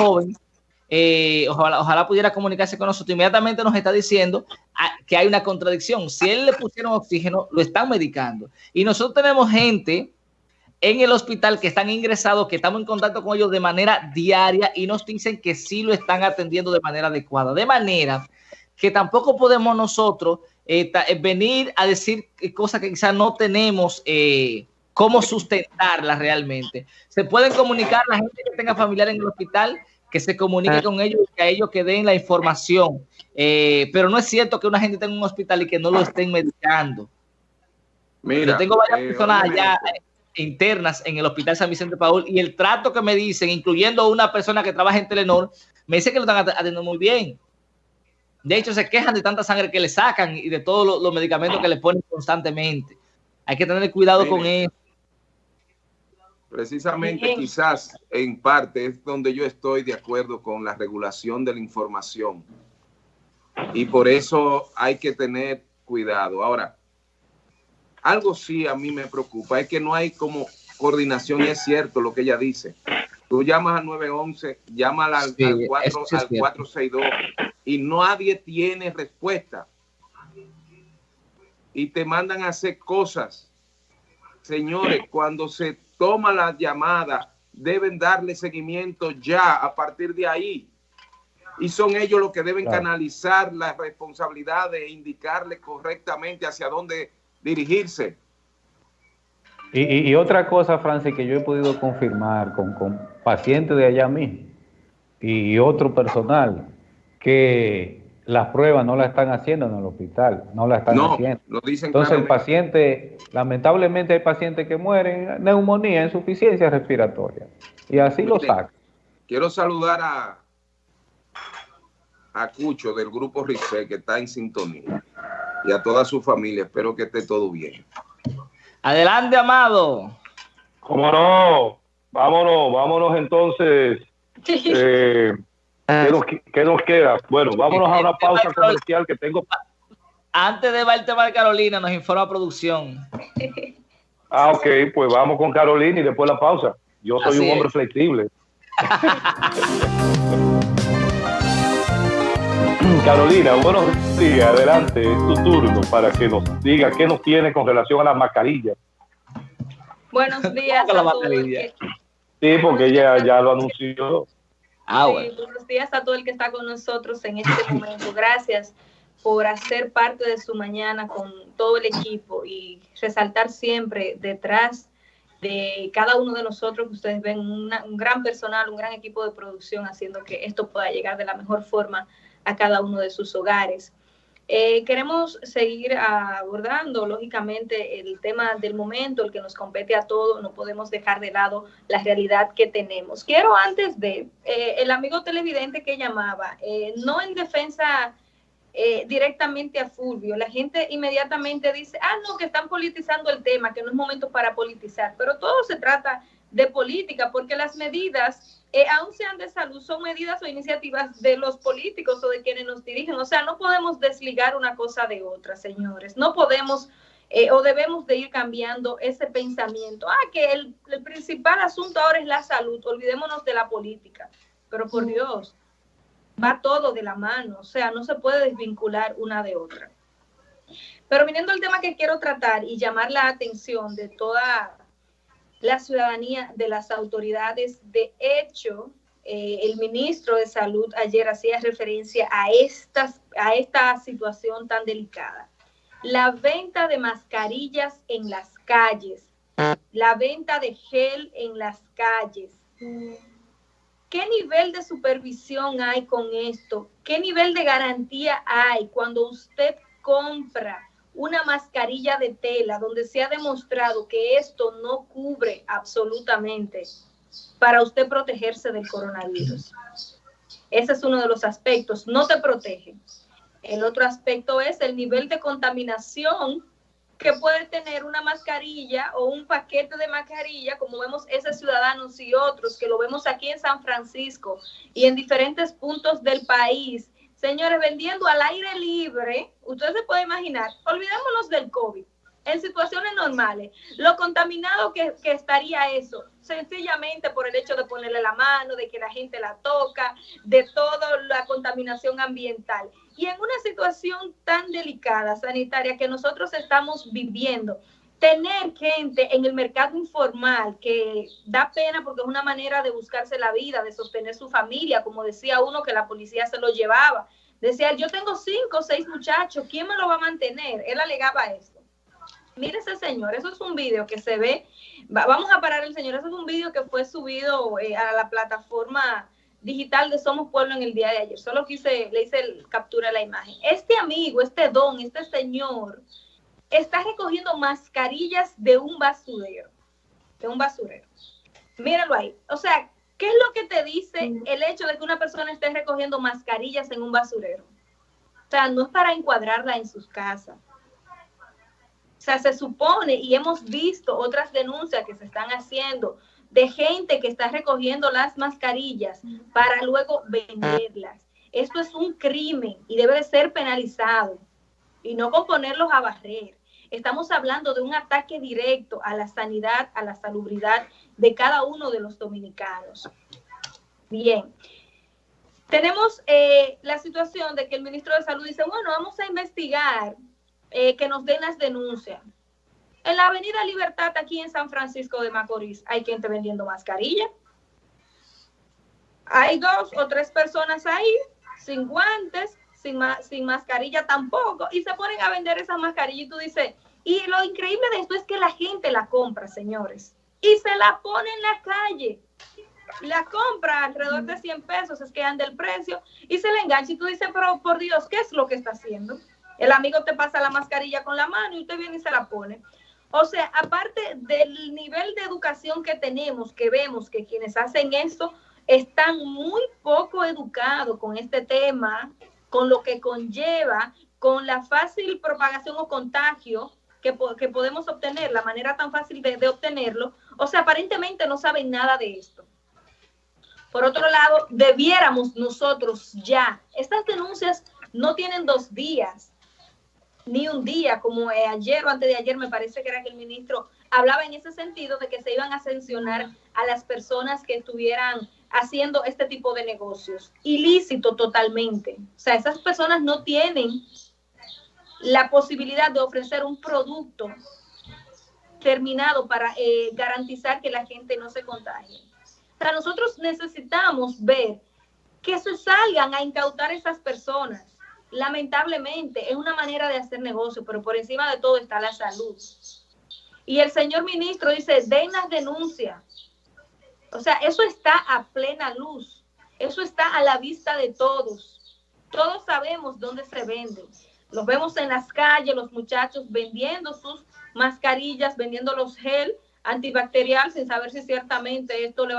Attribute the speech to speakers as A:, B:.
A: joven, eh, ojalá, pudiera comunicarse con nosotros, inmediatamente nos está diciendo ah, que hay una contradicción. Si él le pusieron oxígeno, lo están medicando. Y nosotros tenemos gente en el hospital que están ingresados, que estamos en contacto con ellos de manera diaria y nos dicen que sí lo están atendiendo de manera adecuada. De manera que tampoco podemos nosotros eh, eh, venir a decir cosas que quizás no tenemos eh, cómo sustentarlas realmente. Se pueden comunicar la gente que tenga familiar en el hospital, que se comunique ah. con ellos y que a ellos que den la información. pero no es cierto que una gente tenga un hospital y que no lo estén medicando. Mira, Yo tengo varias personas allá internas en el Hospital San Vicente Paul y el trato que me dicen, incluyendo una persona que trabaja en Telenor, me dice que lo están atendiendo muy bien. De hecho, se quejan de tanta sangre que le sacan y de todos los, medicamentos que le ponen constantemente. Hay que tener cuidado con eso.
B: Precisamente, quizás en parte es donde yo estoy de acuerdo con la regulación de la información. Y por eso hay que tener cuidado. Ahora, algo sí a mí me preocupa, es que no hay como coordinación y es cierto lo que ella dice. Tú llamas al 911, llamas al, al, 4, al 462 y nadie tiene respuesta. Y te mandan a hacer cosas. Señores, cuando se toma la llamada, deben darle seguimiento ya a partir de ahí. Y son ellos los que deben canalizar la responsabilidad de indicarle correctamente hacia dónde dirigirse.
C: Y, otra cosa, Francis, que yo he podido confirmar con, con pacientes de allá mismo y otro personal, que las pruebas no la están haciendo en el hospital, no la están haciendo. Entonces el paciente, lamentablemente hay pacientes que mueren, neumonía, insuficiencia respiratoria, y así lo saca.
B: Quiero saludar a, a Cucho del grupo RICE que está en sintonía y a toda su familia. Espero que esté todo bien.
A: Adelante, Amado.
D: ¿Cómo no? Vámonos, vámonos entonces. Eh, ¿qué, nos, queda? Bueno, vámonos a una pausa comercial que tengo.
A: Antes de ver el Carolina, nos informa producción.
D: Ah, ok, pues vamos con Carolina y después la pausa. Yo soy un hombre flexible. Carolina, buenos días, adelante, es tu turno para que nos diga qué nos tiene con relación a las mascarillas.
E: Buenos días a.
D: Sí, porque ella ya lo anunció.
E: Ah, bueno. buenos días a todo el que está con nosotros en este momento. Gracias por hacer parte de su mañana con todo el equipo y resaltar siempre detrás de cada uno de nosotros que ustedes ven un gran personal, un gran equipo de producción haciendo que esto pueda llegar de la mejor forma a cada uno de sus hogares. Eh, queremos seguir abordando, lógicamente, el tema del momento, el que nos compete a todos, no podemos dejar de lado la realidad que tenemos. Quiero antes de, eh, el amigo televidente que llamaba, eh, no en defensa directamente a Fulvio, la gente inmediatamente dice, ah, no, que están politizando el tema, que no es momento para politizar, pero todo se trata política, porque las medidas, eh, aun sean de salud, son medidas o iniciativas de los políticos o de quienes nos dirigen. O sea, no podemos desligar una cosa de otra, señores. No podemos eh, o debemos de ir cambiando ese pensamiento. Ah, que el, el, principal asunto ahora es la salud, olvidémonos de la política. Pero por Dios, va todo de la mano, o sea, no se puede desvincular una de otra. Pero viniendo al tema que quiero tratar y llamar la atención de toda la ciudadanía de las autoridades. De hecho, eh, el ministro de Salud ayer hacía referencia a, a esta situación tan delicada. La venta de mascarillas en las calles, la venta de gel en las calles. ¿Qué nivel de supervisión hay con esto? ¿Qué nivel de garantía hay cuando usted compra una mascarilla de tela donde se ha demostrado que esto no cubre absolutamente para usted protegerse del coronavirus. Ese es uno de los aspectos, no te protege. El otro aspecto es el nivel de contaminación que puede tener una mascarilla o un paquete de mascarilla, como vemos esos ciudadanos y otros, que lo vemos aquí en San Francisco y en diferentes puntos del país, Señores, vendiendo al aire libre, ustedes se pueden imaginar, olvidémonos del COVID, en situaciones normales, lo contaminado que, que, estaría eso, sencillamente por el hecho de ponerle la mano, de que la gente la toca, de toda la contaminación ambiental. Y en una situación tan delicada, sanitaria, que nosotros estamos viviendo, tener gente en el mercado informal que da pena porque es una manera de buscarse la vida, de sostener su familia, como decía uno que la policía se lo llevaba. Decía, yo tengo cinco o seis muchachos, ¿quién me lo va a mantener? Él alegaba esto. Mire ese señor, eso es un video que se ve, vamos a parar el señor, eso es un video que fue subido eh, a la plataforma digital de Somos Pueblo en el día de ayer. Solo quise, le hice el captura la imagen. Este amigo, este don, este señor, está recogiendo mascarillas de un basurero, de un basurero. Míralo ahí. O sea, ¿qué es lo que te dice el hecho de que una persona esté recogiendo mascarillas en un basurero? O sea, no es para encuadrarla en sus casas. O sea, se supone y hemos visto otras denuncias que se están haciendo de gente que está recogiendo las mascarillas para luego venderlas. Esto es un crimen y debe de ser penalizado y no con ponerlos a barrer. Estamos hablando de un ataque directo a la sanidad, a la salubridad de cada uno de los dominicanos. Bien. Tenemos eh, la situación de que el ministro de Salud dice, bueno, vamos a investigar eh, que nos den las denuncias. En la Avenida Libertad, aquí en San Francisco de Macorís, hay gente vendiendo mascarilla. Hay dos o tres personas ahí, sin guantes, sin, sin mascarilla tampoco, y se ponen a vender esas mascarillas y tú dices, y lo increíble de esto es que la gente la compra, señores, y se la pone en la calle. La compra alrededor de 100 pesos, es que anda el precio, y se le engancha y tú dices, pero por Dios, ¿qué es lo que está haciendo? El amigo te pasa la mascarilla con la mano y usted viene y se la pone. O sea, aparte del nivel de educación que tenemos, que vemos que quienes hacen esto están muy poco educados con este tema, con lo que conlleva, con la fácil propagación o contagio que, podemos obtener, la manera tan fácil de, de obtenerlo. O sea, aparentemente no saben nada de esto. Por otro lado, debiéramos nosotros ya, estas denuncias no tienen dos días, ni un día, como eh, ayer o antes de ayer me parece que era que el ministro hablaba en ese sentido de que se iban a sancionar a las personas que estuvieran haciendo este tipo de negocios. Ilícito totalmente. O sea, esas personas no tienen la posibilidad de ofrecer un producto terminado para eh, garantizar que la gente no se contagie. O sea, nosotros necesitamos ver que se salgan a incautar esas personas lamentablemente es una manera de hacer negocio, pero por encima de todo está la salud. Y el señor ministro dice, den las denuncias. O sea, eso está a plena luz. Eso está a la vista de todos. Todos sabemos dónde se venden. Los vemos en las calles, los muchachos vendiendo sus mascarillas, vendiendo los gel antibacterial sin saber si ciertamente esto le va a